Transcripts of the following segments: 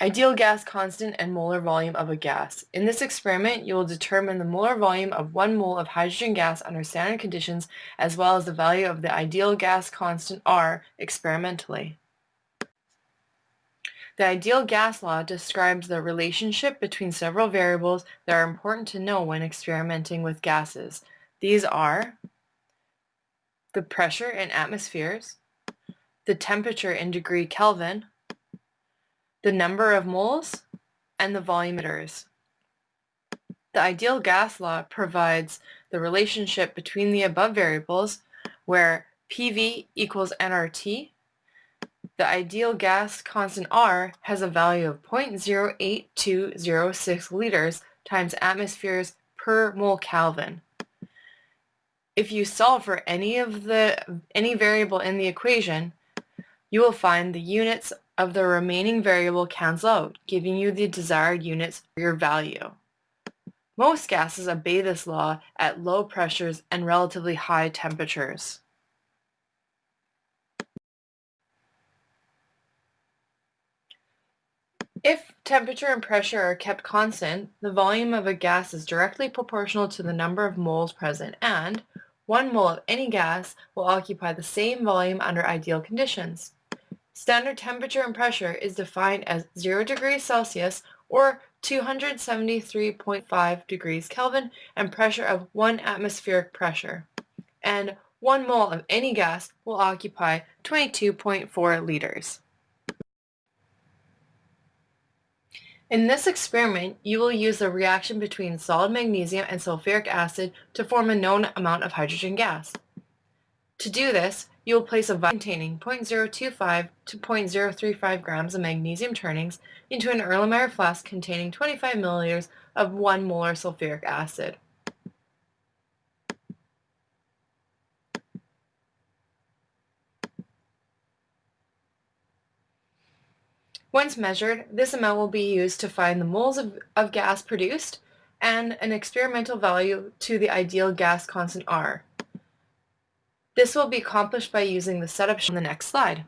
Ideal gas constant and molar volume of a gas. In this experiment, you will determine the molar volume of one mole of hydrogen gas under standard conditions as well as the value of the ideal gas constant R experimentally. The ideal gas law describes the relationship between several variables that are important to know when experimenting with gases. These are the pressure in atmospheres, the temperature in degree Kelvin, the number of moles, and the volumeters. The ideal gas law provides the relationship between the above variables where PV equals nRT. The ideal gas constant R has a value of 0.08206 liters times atmospheres per mole Kelvin. If you solve for any of the any variable in the equation, you will find the units of the remaining variable cancel out, giving you the desired units for your value. Most gases obey this law at low pressures and relatively high temperatures. If temperature and pressure are kept constant, the volume of a gas is directly proportional to the number of moles present and one mole of any gas will occupy the same volume under ideal conditions. Standard temperature and pressure is defined as 0 degrees Celsius or 273.5 degrees Kelvin and pressure of 1 atmospheric pressure. And 1 mole of any gas will occupy 22.4 liters. In this experiment, you will use the reaction between solid magnesium and sulfuric acid to form a known amount of hydrogen gas. To do this, you will place a vial containing 0.025 to 0.035 grams of magnesium turnings into an Erlenmeyer flask containing 25 milliliters of 1 molar sulfuric acid. Once measured, this amount will be used to find the moles of, of gas produced and an experimental value to the ideal gas constant R. This will be accomplished by using the setup on the next slide.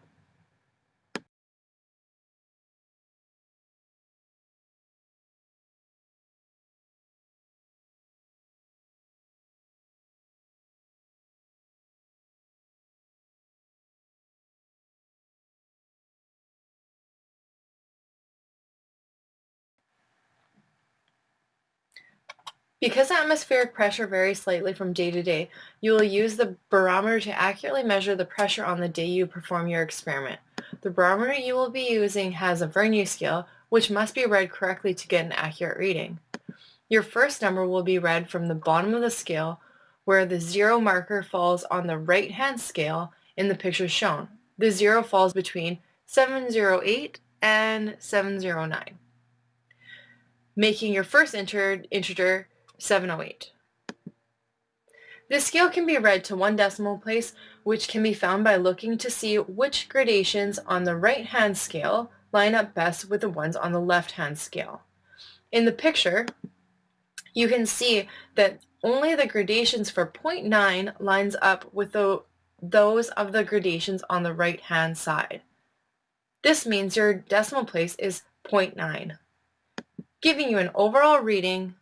Because atmospheric pressure varies slightly from day to day, you will use the barometer to accurately measure the pressure on the day you perform your experiment. The barometer you will be using has a Vernier scale, which must be read correctly to get an accurate reading. Your first number will be read from the bottom of the scale, where the zero marker falls on the right-hand scale in the picture shown. The zero falls between 708 and 709, making your first integer 708. This scale can be read to one decimal place, which can be found by looking to see which gradations on the right-hand scale line up best with the ones on the left-hand scale. In the picture, you can see that only the gradations for 0.9 lines up with the, those of the gradations on the right-hand side. This means your decimal place is 0.9, giving you an overall reading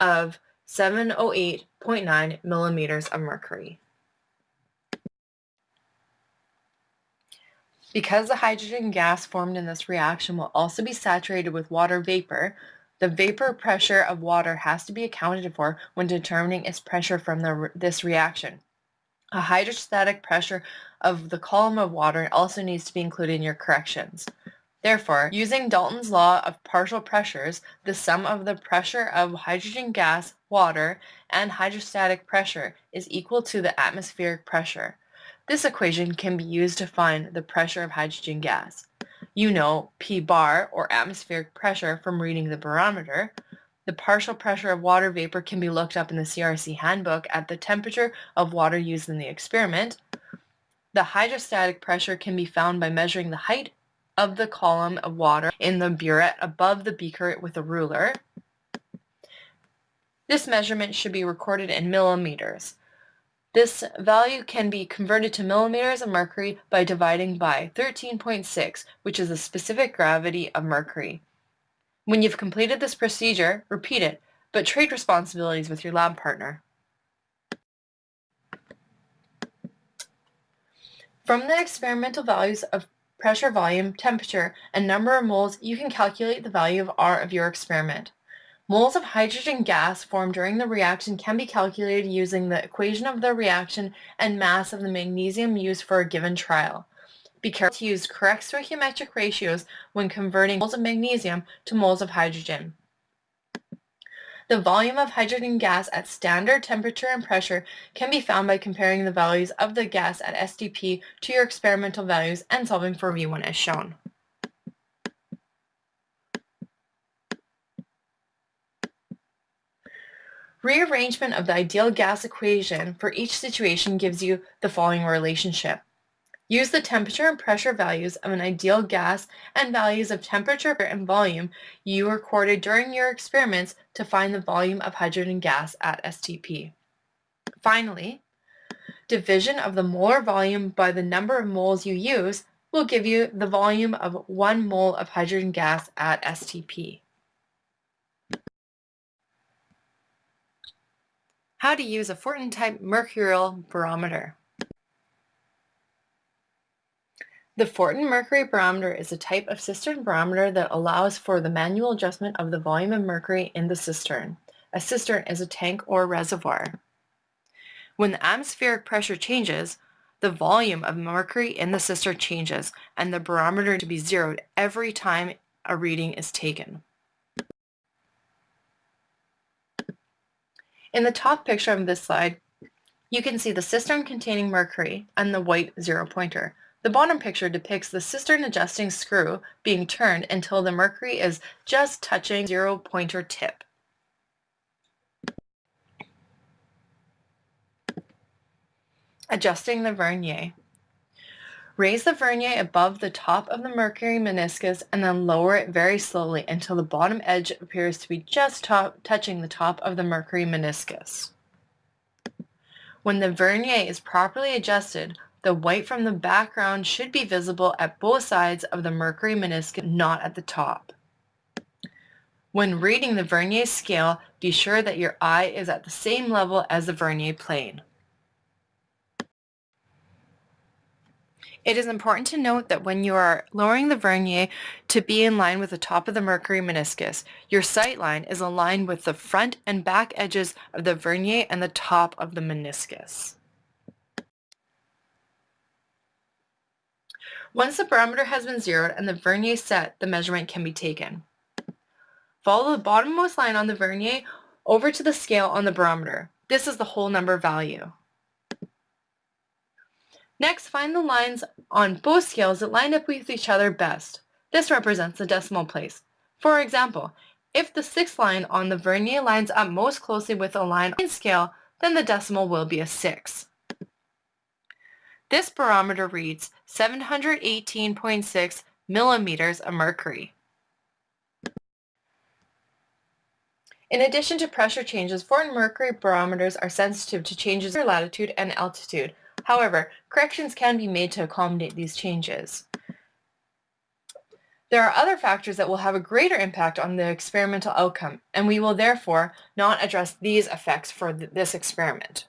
of 708.9 millimeters of mercury. Because the hydrogen gas formed in this reaction will also be saturated with water vapor, the vapor pressure of water has to be accounted for when determining its pressure from the, this reaction. A hydrostatic pressure of the column of water also needs to be included in your corrections. Therefore, using Dalton's law of partial pressures, the sum of the pressure of hydrogen gas, water, and hydrostatic pressure is equal to the atmospheric pressure. This equation can be used to find the pressure of hydrogen gas. You know P bar, or atmospheric pressure, from reading the barometer. The partial pressure of water vapor can be looked up in the CRC handbook at the temperature of water used in the experiment. The hydrostatic pressure can be found by measuring the height of the column of water in the burette above the beaker with a ruler. This measurement should be recorded in millimeters. This value can be converted to millimeters of mercury by dividing by 13.6, which is the specific gravity of mercury. When you've completed this procedure, repeat it, but trade responsibilities with your lab partner. From the experimental values of pressure, volume, temperature, and number of moles, you can calculate the value of R of your experiment. Moles of hydrogen gas formed during the reaction can be calculated using the equation of the reaction and mass of the magnesium used for a given trial. Be careful to use correct stoichiometric ratios when converting moles of magnesium to moles of hydrogen. The volume of hydrogen gas at standard temperature and pressure can be found by comparing the values of the gas at STP to your experimental values and solving for V1 as shown. Rearrangement of the ideal gas equation for each situation gives you the following relationship. Use the temperature and pressure values of an ideal gas and values of temperature and volume you recorded during your experiments to find the volume of hydrogen gas at STP. Finally, division of the molar volume by the number of moles you use will give you the volume of 1 mole of hydrogen gas at STP. How to use a Fortin-type mercurial barometer. The Fortin mercury barometer is a type of cistern barometer that allows for the manual adjustment of the volume of mercury in the cistern. A cistern is a tank or reservoir. When the atmospheric pressure changes, the volume of mercury in the cistern changes and the barometer to be zeroed every time a reading is taken. In the top picture of this slide, you can see the cistern containing mercury and the white zero pointer. The bottom picture depicts the cistern adjusting screw being turned until the mercury is just touching zero pointer tip. Adjusting the vernier. Raise the vernier above the top of the mercury meniscus and then lower it very slowly until the bottom edge appears to be just top, touching the top of the mercury meniscus. When the vernier is properly adjusted, the white from the background should be visible at both sides of the mercury meniscus, not at the top. When reading the vernier scale, be sure that your eye is at the same level as the vernier plane. It is important to note that when you are lowering the vernier to be in line with the top of the mercury meniscus, your sight line is aligned with the front and back edges of the vernier and the top of the meniscus. Once the barometer has been zeroed and the vernier set, the measurement can be taken. Follow the bottommost line on the vernier over to the scale on the barometer. This is the whole number value. Next, find the lines on both scales that line up with each other best. This represents the decimal place. For example, if the sixth line on the vernier lines up most closely with a line on the scale, then the decimal will be a 6. This barometer reads 718.6 millimeters of mercury. In addition to pressure changes, Fortin mercury barometers are sensitive to changes in latitude and altitude, However, corrections can be made to accommodate these changes. There are other factors that will have a greater impact on the experimental outcome, and we will therefore not address these effects for th this experiment.